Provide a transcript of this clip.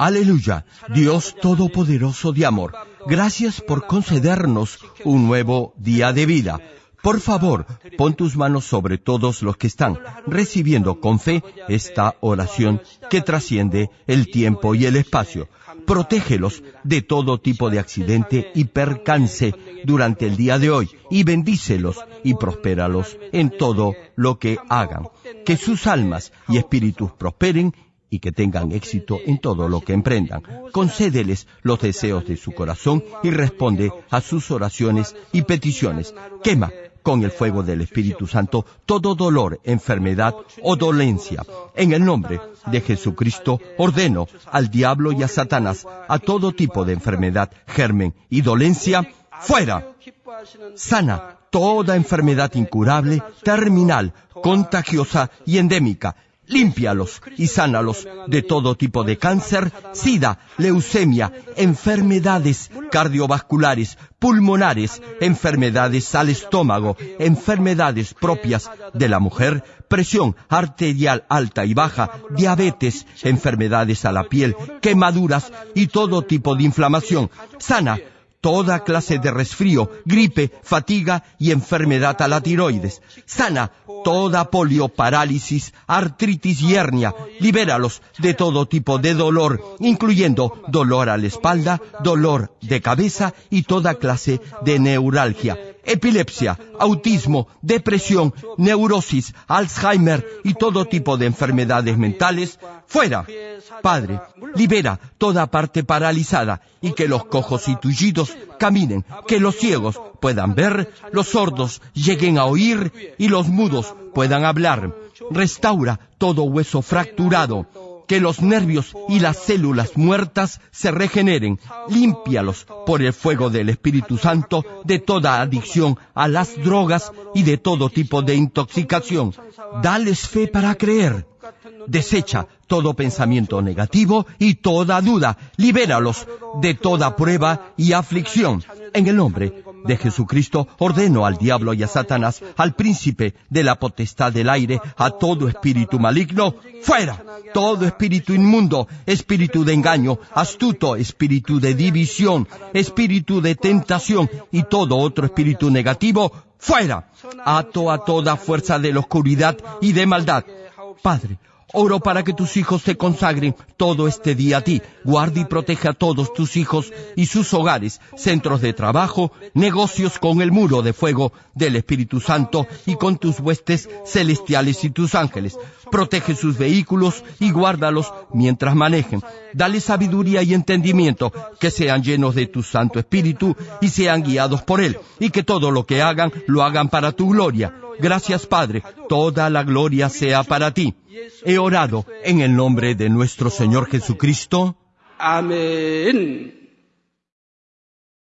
Aleluya, Dios Todopoderoso de amor, gracias por concedernos un nuevo día de vida. Por favor, pon tus manos sobre todos los que están recibiendo con fe esta oración que trasciende el tiempo y el espacio. Protégelos de todo tipo de accidente y percance durante el día de hoy y bendícelos y prospéralos en todo lo que hagan. Que sus almas y espíritus prosperen y que tengan éxito en todo lo que emprendan. Concédeles los deseos de su corazón y responde a sus oraciones y peticiones. Quema con el fuego del Espíritu Santo todo dolor, enfermedad o dolencia. En el nombre de Jesucristo ordeno al diablo y a Satanás a todo tipo de enfermedad, germen y dolencia, fuera. Sana toda enfermedad incurable, terminal, contagiosa y endémica límpialos y sánalos de todo tipo de cáncer, sida, leucemia, enfermedades cardiovasculares, pulmonares, enfermedades al estómago, enfermedades propias de la mujer, presión arterial alta y baja, diabetes, enfermedades a la piel, quemaduras y todo tipo de inflamación. Sana toda clase de resfrío, gripe, fatiga y enfermedad a la tiroides. Sana toda polio, parálisis, artritis y hernia. Libéralos de todo tipo de dolor, incluyendo dolor a la espalda, dolor de cabeza y toda clase de neuralgia epilepsia, autismo, depresión, neurosis, Alzheimer y todo tipo de enfermedades mentales, fuera. Padre, libera toda parte paralizada y que los cojos y tullidos caminen, que los ciegos puedan ver, los sordos lleguen a oír y los mudos puedan hablar. Restaura todo hueso fracturado que los nervios y las células muertas se regeneren. Límpialos por el fuego del Espíritu Santo de toda adicción a las drogas y de todo tipo de intoxicación. Dales fe para creer. Desecha todo pensamiento negativo y toda duda. Libéralos de toda prueba y aflicción. En el nombre de Jesucristo ordeno al diablo y a Satanás, al príncipe de la potestad del aire, a todo espíritu maligno, fuera, todo espíritu inmundo, espíritu de engaño, astuto, espíritu de división, espíritu de tentación y todo otro espíritu negativo, fuera. Ato a toda fuerza de la oscuridad y de maldad. Padre, Oro para que tus hijos se consagren todo este día a ti. Guarda y protege a todos tus hijos y sus hogares, centros de trabajo, negocios con el muro de fuego del Espíritu Santo y con tus huestes celestiales y tus ángeles. Protege sus vehículos y guárdalos mientras manejen. Dale sabiduría y entendimiento, que sean llenos de tu Santo Espíritu y sean guiados por Él, y que todo lo que hagan lo hagan para tu gloria Gracias Padre, toda la gloria sea para ti. He orado en el nombre de nuestro Señor Jesucristo. Amén.